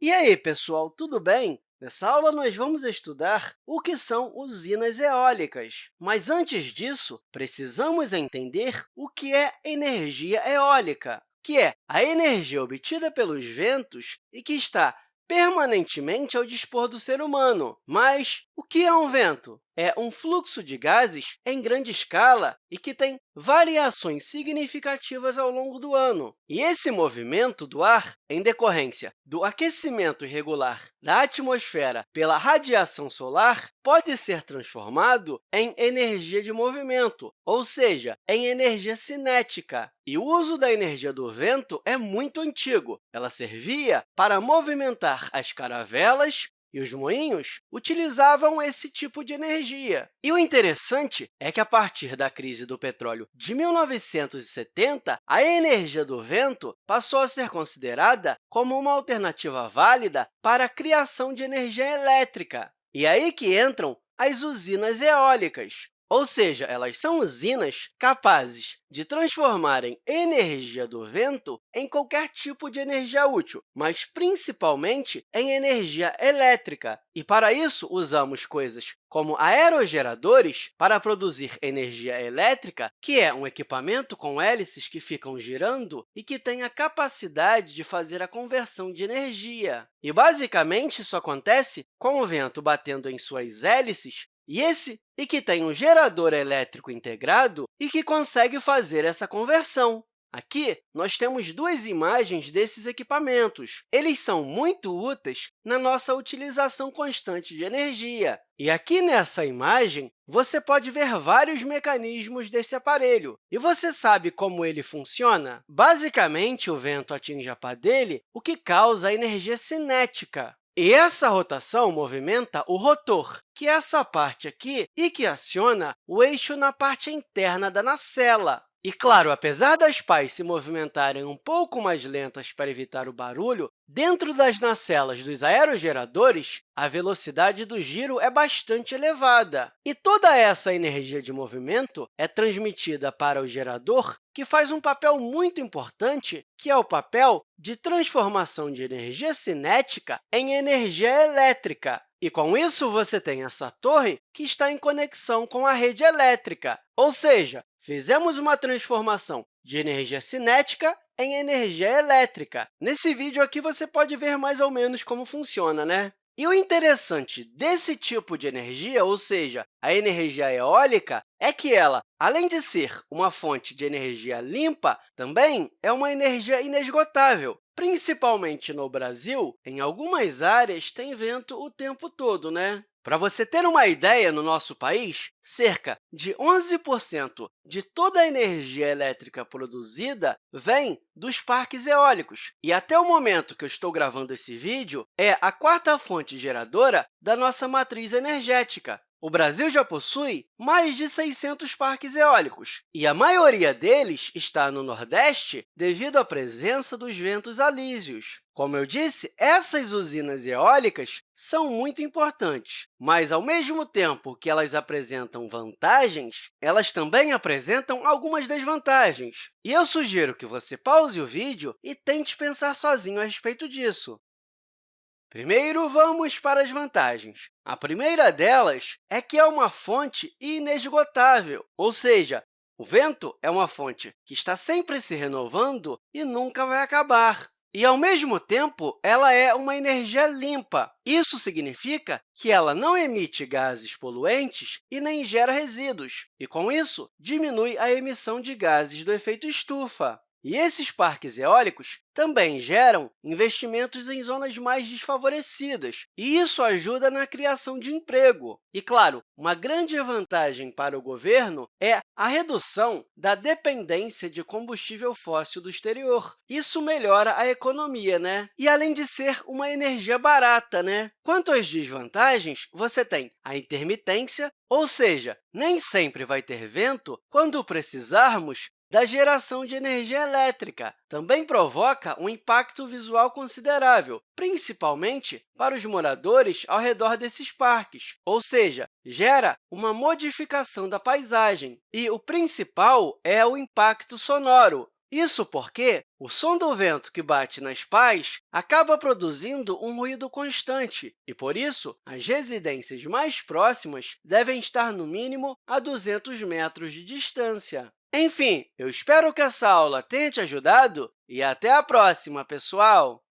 E aí, pessoal, tudo bem? Nessa aula, nós vamos estudar o que são usinas eólicas. Mas, antes disso, precisamos entender o que é energia eólica, que é a energia obtida pelos ventos e que está permanentemente ao dispor do ser humano. Mas o que é um vento? É um fluxo de gases em grande escala e que tem variações significativas ao longo do ano. E esse movimento do ar, em decorrência do aquecimento irregular da atmosfera pela radiação solar, pode ser transformado em energia de movimento, ou seja, em energia cinética. E o uso da energia do vento é muito antigo. Ela servia para movimentar as caravelas e os moinhos utilizavam esse tipo de energia. E o interessante é que, a partir da crise do petróleo de 1970, a energia do vento passou a ser considerada como uma alternativa válida para a criação de energia elétrica. E é aí que entram as usinas eólicas, ou seja, elas são usinas capazes de transformarem energia do vento em qualquer tipo de energia útil, mas principalmente em energia elétrica. E, para isso, usamos coisas como aerogeradores para produzir energia elétrica, que é um equipamento com hélices que ficam girando e que tem a capacidade de fazer a conversão de energia. E, basicamente, isso acontece com o vento batendo em suas hélices e esse e que tem um gerador elétrico integrado e que consegue fazer essa conversão. Aqui, nós temos duas imagens desses equipamentos. Eles são muito úteis na nossa utilização constante de energia. E aqui nessa imagem, você pode ver vários mecanismos desse aparelho. E você sabe como ele funciona? Basicamente, o vento atinge a pá dele, o que causa a energia cinética. E essa rotação movimenta o rotor, que é essa parte aqui, e que aciona o eixo na parte interna da nacela. E, claro, apesar das pás se movimentarem um pouco mais lentas para evitar o barulho, dentro das nacelas dos aerogeradores, a velocidade do giro é bastante elevada. E toda essa energia de movimento é transmitida para o gerador, que faz um papel muito importante, que é o papel de transformação de energia cinética em energia elétrica. E, com isso, você tem essa torre que está em conexão com a rede elétrica, ou seja, Fizemos uma transformação de energia cinética em energia elétrica. Nesse vídeo aqui, você pode ver mais ou menos como funciona, né? E o interessante desse tipo de energia, ou seja, a energia eólica, é que ela, além de ser uma fonte de energia limpa, também é uma energia inesgotável. Principalmente no Brasil, em algumas áreas tem vento o tempo todo, né? Para você ter uma ideia, no nosso país, cerca de 11% de toda a energia elétrica produzida vem dos parques eólicos. E, até o momento que eu estou gravando esse vídeo, é a quarta fonte geradora da nossa matriz energética. O Brasil já possui mais de 600 parques eólicos, e a maioria deles está no Nordeste devido à presença dos ventos alísios. Como eu disse, essas usinas eólicas são muito importantes, mas, ao mesmo tempo que elas apresentam vantagens, elas também apresentam algumas desvantagens. E eu sugiro que você pause o vídeo e tente pensar sozinho a respeito disso. Primeiro, vamos para as vantagens. A primeira delas é que é uma fonte inesgotável, ou seja, o vento é uma fonte que está sempre se renovando e nunca vai acabar. E, ao mesmo tempo, ela é uma energia limpa. Isso significa que ela não emite gases poluentes e nem gera resíduos, e, com isso, diminui a emissão de gases do efeito estufa. E esses parques eólicos também geram investimentos em zonas mais desfavorecidas, e isso ajuda na criação de emprego. E, claro, uma grande vantagem para o governo é a redução da dependência de combustível fóssil do exterior. Isso melhora a economia, né? E, além de ser uma energia barata, né? Quanto às desvantagens, você tem a intermitência, ou seja, nem sempre vai ter vento quando precisarmos da geração de energia elétrica. Também provoca um impacto visual considerável, principalmente para os moradores ao redor desses parques, ou seja, gera uma modificação da paisagem. E o principal é o impacto sonoro, isso porque o som do vento que bate nas pás acaba produzindo um ruído constante e, por isso, as residências mais próximas devem estar, no mínimo, a 200 metros de distância. Enfim, eu espero que essa aula tenha te ajudado e até a próxima, pessoal!